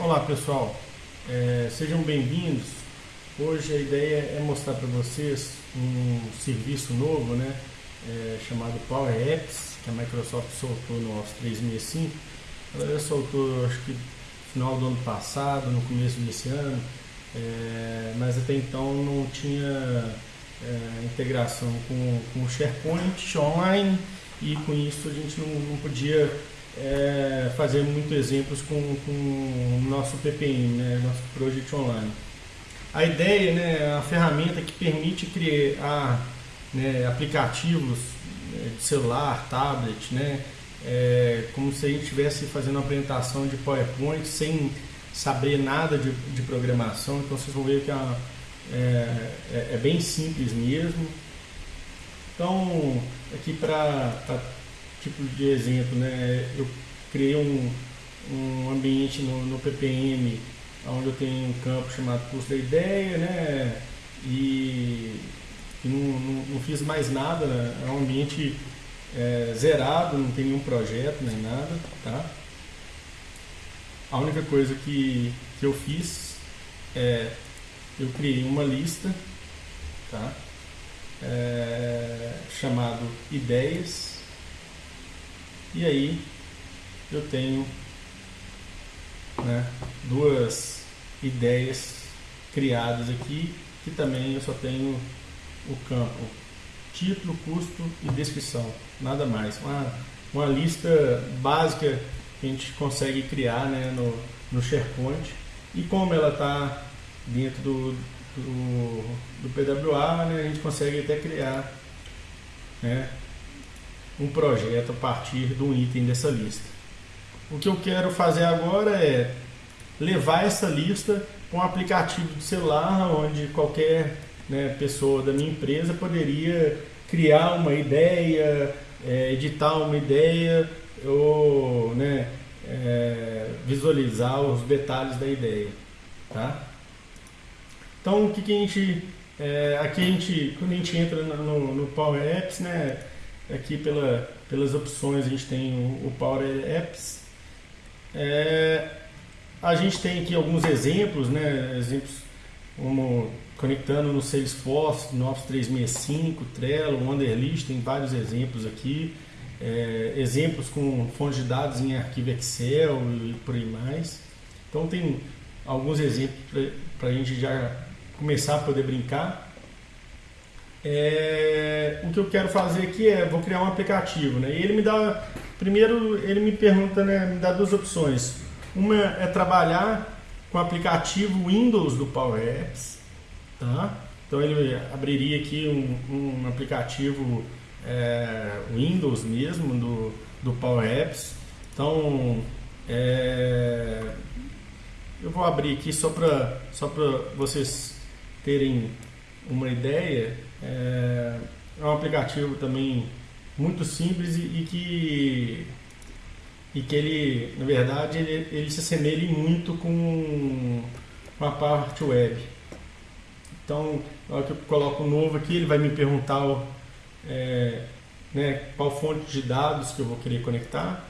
Olá pessoal, é, sejam bem-vindos. Hoje a ideia é mostrar para vocês um serviço novo, né, é, chamado Power Apps, que a Microsoft soltou no Office 365. Ela já soltou, acho que final do ano passado, no começo desse ano, é, mas até então não tinha é, integração com, com o SharePoint online e com isso a gente não, não podia é, fazer muitos exemplos com, o nosso PPM, né, nosso Project Online. A ideia né, é a ferramenta que permite criar né, aplicativos né, de celular, tablet, né, é, como se a gente estivesse fazendo uma apresentação de PowerPoint sem saber nada de, de programação. Então vocês vão ver que é, é, é, é bem simples mesmo. Então, aqui para tipo de exemplo, né? Eu criei um, um ambiente no, no PPM onde eu tenho um campo chamado custo da ideia, né? E, e não, não, não, fiz mais nada, né? é um ambiente é, zerado, não tem nenhum projeto nem nada, tá? A única coisa que, que eu fiz é eu criei uma lista, tá? É, chamado ideias e aí eu tenho né, duas ideias criadas aqui, que também eu só tenho o campo título, custo e descrição, nada mais. Uma, uma lista básica que a gente consegue criar né, no, no SharePoint e como ela está dentro do, do, do PWA, né, a gente consegue até criar né, um projeto a partir de um item dessa lista. O que eu quero fazer agora é levar essa lista para um aplicativo de celular onde qualquer né, pessoa da minha empresa poderia criar uma ideia, é, editar uma ideia ou né, é, visualizar os detalhes da ideia. Tá? Então, o que, que a gente. É, aqui a gente, quando a gente entra no, no Power Apps, né, Aqui pela, pelas opções a gente tem o, o Power Apps. É, a gente tem aqui alguns exemplos, né? Exemplos como conectando no Salesforce, no Office 365, Trello, Wunderlist, tem vários exemplos aqui. É, exemplos com fontes de dados em arquivo Excel e por aí mais. Então tem alguns exemplos para a gente já começar a poder brincar. É, o que eu quero fazer aqui é, vou criar um aplicativo, né? E ele me dá, primeiro ele me pergunta, né, me dá duas opções. Uma é trabalhar com o aplicativo Windows do Power Apps, tá? Então ele abriria aqui um, um aplicativo é, Windows mesmo do, do Power Apps. Então é, eu vou abrir aqui só para só vocês terem uma ideia. É, é um aplicativo também muito simples e, e, que e que ele, na verdade, ele, ele se assemelha muito com, com a parte web. Então, na hora que eu coloco novo aqui, ele vai me perguntar é, né, qual fonte de dados que eu vou querer conectar.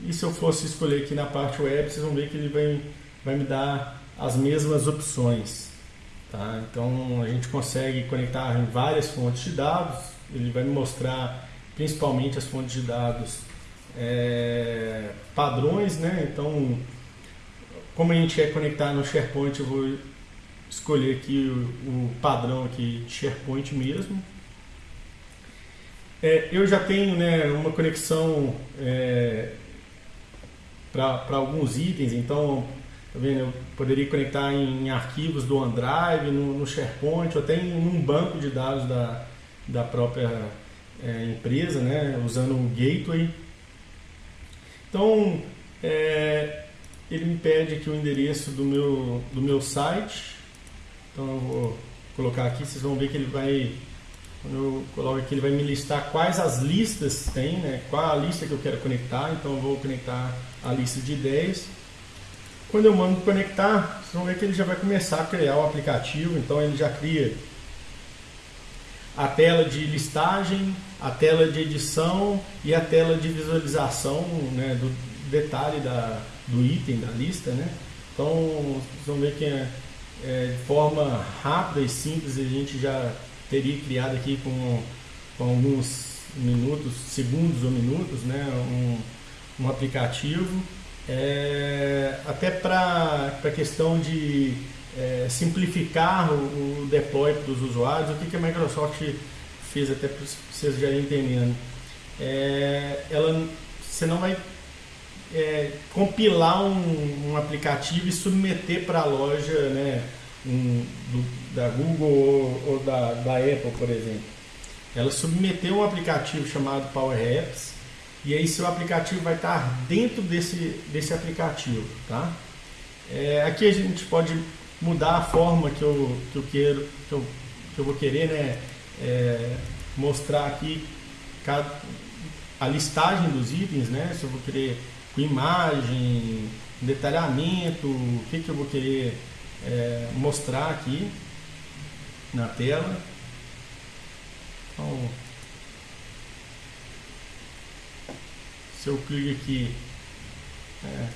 E se eu fosse escolher aqui na parte web, vocês vão ver que ele vai, vai me dar as mesmas opções. Tá? Então a gente consegue conectar em várias fontes de dados, ele vai me mostrar principalmente as fontes de dados é, padrões, né? Então, como a gente quer conectar no SharePoint, eu vou escolher aqui o, o padrão aqui de SharePoint mesmo. É, eu já tenho né, uma conexão é, para alguns itens, então? Eu poderia conectar em arquivos do OneDrive, no, no SharePoint, ou até em um banco de dados da, da própria é, empresa, né? usando o Gateway. Então, é, ele me pede aqui o endereço do meu, do meu site. Então, eu vou colocar aqui, vocês vão ver que ele vai quando eu coloco aqui, ele vai me listar quais as listas tem, né? qual a lista que eu quero conectar. Então, eu vou conectar a lista de ideias. Quando eu mando conectar, vocês vão ver que ele já vai começar a criar o aplicativo, então ele já cria a tela de listagem, a tela de edição e a tela de visualização né, do detalhe da, do item da lista. Né? Então, vocês vão ver que é, é, de forma rápida e simples a gente já teria criado aqui com, com alguns minutos, segundos ou minutos, né, um, um aplicativo, é, até para a questão de é, simplificar o, o deploy dos usuários, o que, que a Microsoft fez até para vocês já entendendo. É, ela, você não vai é, compilar um, um, aplicativo e submeter para a loja né, um, do, da Google ou, ou da, da, Apple, por exemplo. Ela submeteu um aplicativo chamado Power Apps e aí seu aplicativo vai estar dentro desse, desse aplicativo. Tá? É, aqui a gente pode mudar a forma que eu, que eu quero, que eu, que eu vou querer né, é, mostrar aqui cada, a listagem dos itens, né? Se eu vou querer com imagem, detalhamento, o que, que eu vou querer é, mostrar aqui na tela. Então, se eu clico aqui, é,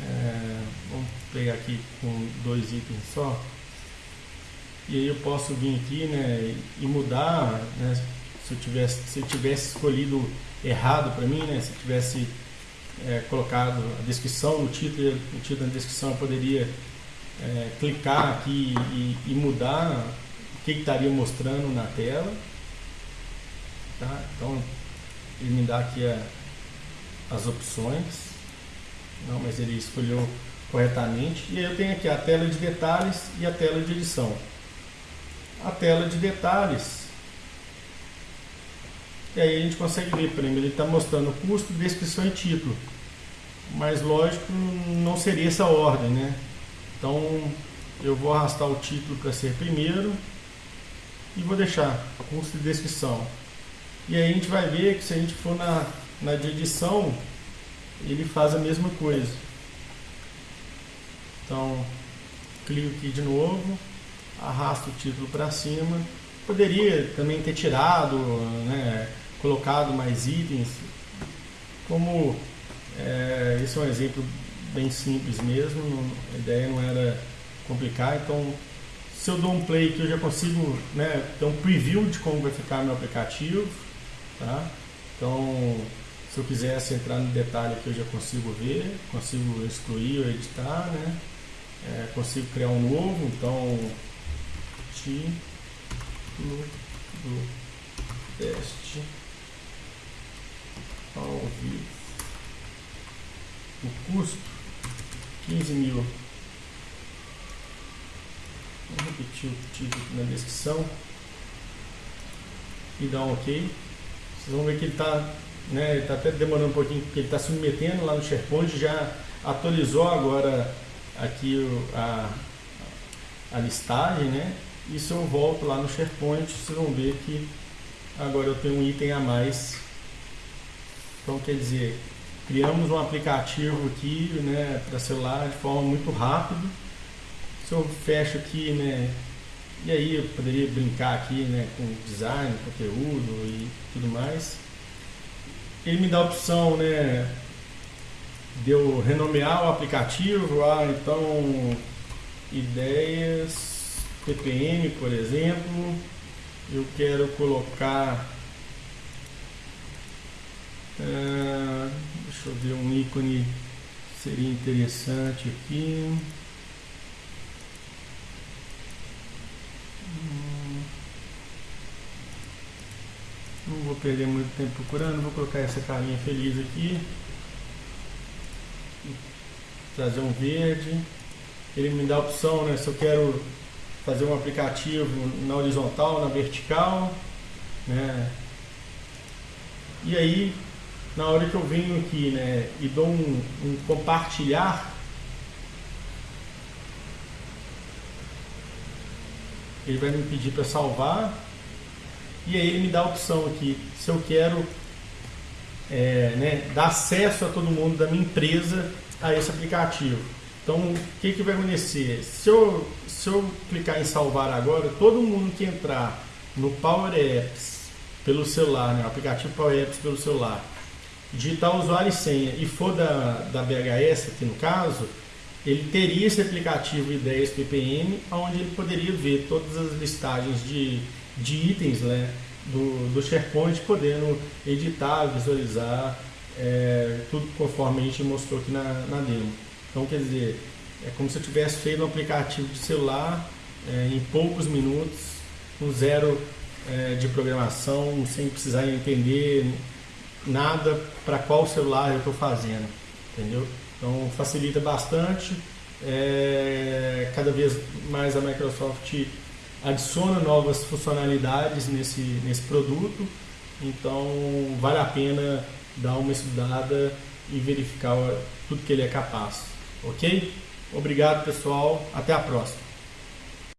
é, vamos pegar aqui com dois itens só, e aí eu posso vir aqui né, e mudar, né, se eu tivesse, se eu tivesse escolhido errado para mim, né, se eu tivesse é, colocado a descrição no título, no título da descrição eu poderia é, clicar aqui e, e, mudar o que, que estaria mostrando na tela. Tá? Então ele me dá aqui a, as opções. Não, mas ele escolheu corretamente. E aí eu tenho aqui a tela de detalhes e a tela de edição. A tela de detalhes. E aí a gente consegue ver, por exemplo, ele está mostrando custo, descrição e título mas lógico não seria essa ordem, né? Então eu vou arrastar o título para ser primeiro e vou deixar custo de descrição. E aí a gente vai ver que se a gente for na, na de edição, ele faz a mesma coisa. Então, clico aqui de novo, arrasto o título para cima. Poderia também ter tirado, né, colocado mais itens, como é, esse é um exemplo bem simples mesmo, a ideia não era complicar, então se eu dou um play que eu já consigo né, ter um preview de como vai ficar meu aplicativo, tá? então se eu quisesse entrar no detalhe aqui eu já consigo ver, consigo excluir ou editar, né? É, consigo criar um novo, então título do teste ao vivo. O custo 15 mil. Vou repetir o título na descrição e dar um ok. Vocês vão ver que ele está né, ele está até demorando um pouquinho porque ele está submetendo lá no SharePoint já atualizou agora aqui a, a listagem né e se eu volto lá no SharePoint vocês vão ver que agora eu tenho um item a mais então quer dizer Criamos um aplicativo aqui né, para celular de forma muito rápida. Se eu fecho aqui, né, e aí eu poderia brincar aqui né, com design, conteúdo e tudo mais. Ele me dá a opção né, de eu renomear o aplicativo, ah, então ideias, PPM, por exemplo. Eu quero colocar ah, deixa eu ver um ícone seria interessante aqui. Não vou perder muito tempo procurando, vou colocar essa carinha feliz aqui. Trazer um verde. Ele me dá a opção, né? Se eu quero fazer um aplicativo na horizontal, na vertical, né? E aí na hora que eu venho aqui né, e dou um, um compartilhar, ele vai me pedir para salvar e aí ele me dá a opção aqui se eu quero é, né, dar acesso a todo mundo da minha empresa a esse aplicativo. Então, o que, que vai acontecer? Se eu, se eu clicar em salvar agora, todo mundo que entrar no Power Apps pelo celular, né, aplicativo Power Apps pelo celular, digitar usuário e senha e for da, da BHS aqui no caso, ele teria esse aplicativo Ideias PPM, onde ele poderia ver todas as listagens de, de itens né, do, do SharePoint, podendo editar, visualizar, é, tudo conforme a gente mostrou aqui na, na demo. Então, quer dizer, é como se eu tivesse feito um aplicativo de celular é, em poucos minutos, com zero é, de programação, sem precisar entender nada para qual celular eu estou fazendo, entendeu? Então facilita bastante. É, cada vez mais a Microsoft adiciona novas funcionalidades nesse, nesse produto, então vale a pena dar uma estudada e verificar tudo que ele é capaz. Ok? Obrigado pessoal, até a próxima.